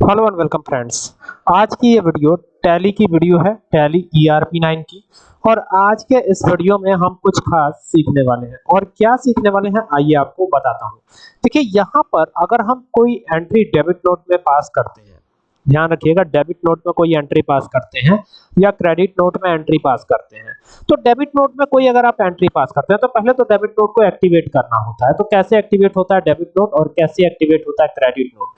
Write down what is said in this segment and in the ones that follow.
Hello and welcome friends आज की ये वीडियो टैली की वीडियो है टैली ईआरपी 9 की। और आज के इस वीडियो में हम कुछ खास सीखने वाले हैं। और क्या सीखने वाले हैं, आइए आपको बताता हूँ। देखिए, यहाँ पर अगर हम कोई एंट्री डेबिट नोट में पास करते हैं ध्यान रखिएगा डेबिट नोट में कोई एंट्री पास करते हैं या क्रेडिट नोट में एंट्री पास करते हैं। तो डेबिट नोट में कोई अगर आप एंट्री पास करते हैं तो पहले तो डेबिट नोट को एक्टिवेट करना होता है। तो कैसे एक्टिवेट होता है डेबिट नोट और कैसे एक्टिवेट होता है क्रेडिट नोट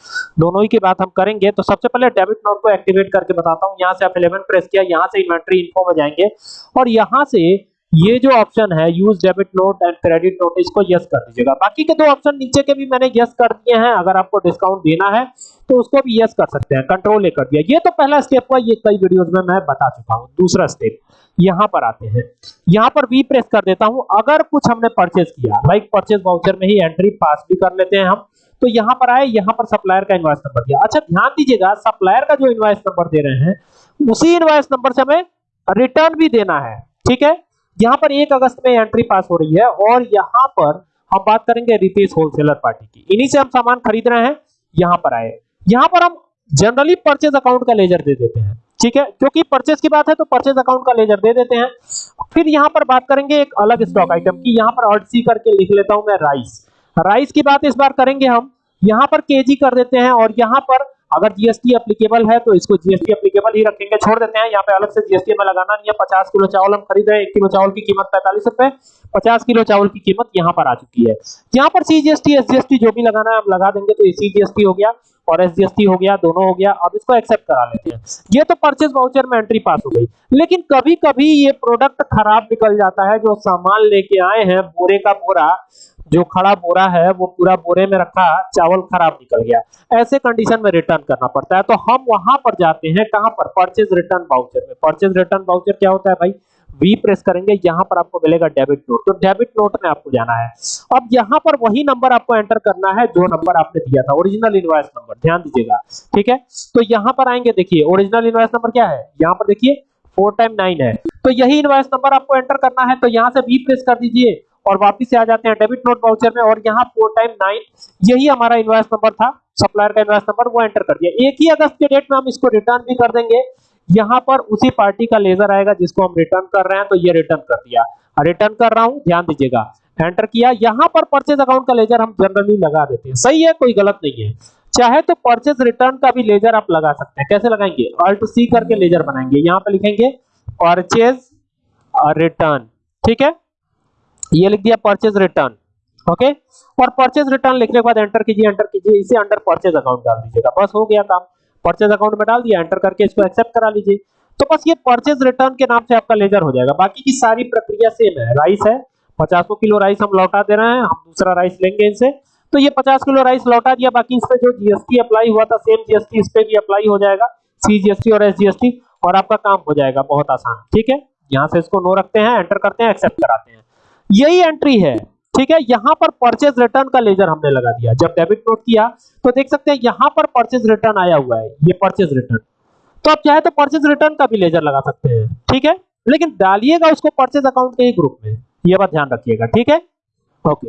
दोनों ही की बात हम करेंगे। तो सबसे पहले डेबिट नोट को एक्टिवेट करके बताता हूँ। यहाँ से आप 11 प्रेस किया, यहाँ से इन्वेंटरी इन्फो में जाएँगे और यहाँ से ये जो ऑप्शन है use debit note and credit note इसको यस कर दीजिएगा। बाकी के दो ऑप्शन नीचे के भी मैंने यस कर दिए हैं, अगर आपको डिस्काउंट देना है तो उसको भी यस कर सकते हैं। कंट्रोल ए कर दिया। ये तो पहला स्टेप हुआ, ये कई वीडियोस में मैं बता चुका हूँ। दूसरा स्टेप यहाँ पर आते हैं। यहाँ पर वी प्रेस कर देता हूँ। अगर कुछ हमने परचेज किया लाइक परचेज वाउचर में ही एंट्री पास भी कर लेते हैं हम तो यहाँ पर आए, यहाँ पर सप्लायर का इनवॉइस नंबर दिया। अच्छा ध्यान दीजिएगा सप्लायर का जो इनवॉइस नंबर दे रहे हैं, उसी इनवॉइस नंबर से हमें रिटर्न भी देना है। ठीक है? यहाँ पर एक अगस्त में एंट्री पास हो रही है और यहाँ पर हम बात करेंगे रितेश होलसेलर पार्टी की। इन्हीं से हम सामान खरीद रहे हैं, यहाँ पर आए। यहाँ पर हम जनरली परचेज अकाउंट का लेजर दे देते हैं, ठीक है? क्योंकि परचेज की बात है तो परचेज अकाउंट का लेजर दे देते हैं। फिर यहाँ पर बात करेंगे एक अलग स्टॉक आइटम की। यहाँ पर ऑर्ड सी करके लिख लेता हूँ मैं राइस राइस की बात इस बार करेंगे हम। यहाँ पर केजी कर देते हैं और यहाँ पर अगर जीएसटी एप्लीकेबल है तो इसको जीएसटी एप्लीकेबल ही रखेंगे। छोड़ देते हैं, यहाँ पे अलग से जीएसटी में लगाना नहीं है। पचास किलो चावल हम खरीद रहे हैं, एक किलो चावल की कीमत पैंतालीस रुपए, पचास किलो चावल की कीमत यहाँ पर आ चुकी है। यहाँ पर सीजीएसटी एसजीएसटी जो भी लगाना है, हम लगा देंगे तो सीजीएसटी हो गया और एसजीएसटी हो गया, दोनों हो गया। अब इसको एक्सेप्ट करा लेते हैं। ये तो परचेज वाउचर में एंट्री पास हो गई। लेकिन कभी कभी ये प्रोडक्ट खराब निकल जाता है, जो सामान लेके आए हैं, बोरे का बोरा जो खड़ा बोरा है, वो पूरा बोरे में रखा, चावल खराब निकल गया। ऐसे कंडीशन में रिटर्न करना पड़ता है। तो हम वहाँ पर जाते हैं, कहाँ पर? परचेज रिटर्न वाउचर में। परचेज रिटर्न वाउचर क्या होता है भाई? वी प्रेस करेंगे, यहाँ पर आपको मिलेगा डेबिट नोट तो डेबिट नोट में आपको जाना है। अब यहाँ पर वही नंबर आपको एंटर करना है, जो नंबर आपने दिया था। ओरिजिनल इनवॉइस नंबर ध्यान दीजिएगा। ठीक है? तो यहाँ पर आएँगे, देखिए ओरिजिनल इनवॉइस नंबर क्या है? यहाँ पर देखिए फोर टाइम नाइन है। तो यही इनवॉइस नंबर आपको एंटर करना है तो यहाँ से वी प्रेस कर दीजिए। और वापस आ जाते हैं डेबिट नोट वाउचर में और यहाँ फोर टाइम नाइन यही हमारा इनवॉइस नंबर था सप्लायर का इनवॉइस नंबर वो एंटर कर दिया। एक ही अगस्त के डेट में हम इसको रिटर्न भी कर देंगे। यहाँ पर उसी पार्टी का लेजर आएगा जिसको हम रिटर्न कर रहे हैं तो ये रिटर्न कर दिया। रिटर्न कर रहा हूँ, ध्यान दीजिएगा। एंटर किया, यहाँ पर परचेज अकाउंट का लेजर हम जनरली लगा देते हैं। सही है, कोई गलत नहीं है। चाहे तो परचेज रिटर्न का भी लेजर आप लगा सकते हैं। कैसे लगाएँगे? अल्ट सी करके लेजर बनाएँगे। यहाँ पर लिखेंगे परचेज रिटर्न ठीक है? ये लिख दिया परचेज रिटर्न ओके और परचेज रिटर्न लिखने के बाद एंटर कीजिए एंटर कीजिए, इसे अंडर परचेज अकाउंट डाल दीजिएगा। बस हो गया काम। परचेज अकाउंट में डाल दिया एंटर करके इसको एक्सेप्ट करा लीजिए। तो बस ये परचेज रिटर्न के नाम से आपका लेजर हो जाएगा। बाकी की सारी प्रक्रिया सेम है। राइस है, पचासों किलो राइस हम लौटा दे रहे हैं, हम दूसरा राइस लेंगे इनसे। तो ये पचास किलो राइस लौटा दिया, बाकी इस जो जीएसटी अप्लाई हुआ था सेम जीएसटी इस पे भी अप्लाई हो जाएगा। सी जीएसटी और एस जीएसटी और आपका काम हो जाएगा बहुत आसान। ठीक है? यहाँ से इसको नो रखते हैं एंटर करते हैं एक्सेप्ट कराते हैं। यही एंट्री है, ठीक है? यहाँ पर परचेज रिटर्न का लेजर हमने लगा दिया। जब डेबिट नोट किया तो देख सकते हैं यहाँ पर परचेज रिटर्न आया हुआ है, ये परचेज रिटर्न तो आप चाहे तो परचेज रिटर्न का भी लेजर लगा सकते हैं, ठीक है? लेकिन डालिएगा उसको परचेज अकाउंट के ही ग्रुप में, ये बात ध्यान रखिएगा, ठीक है? ओके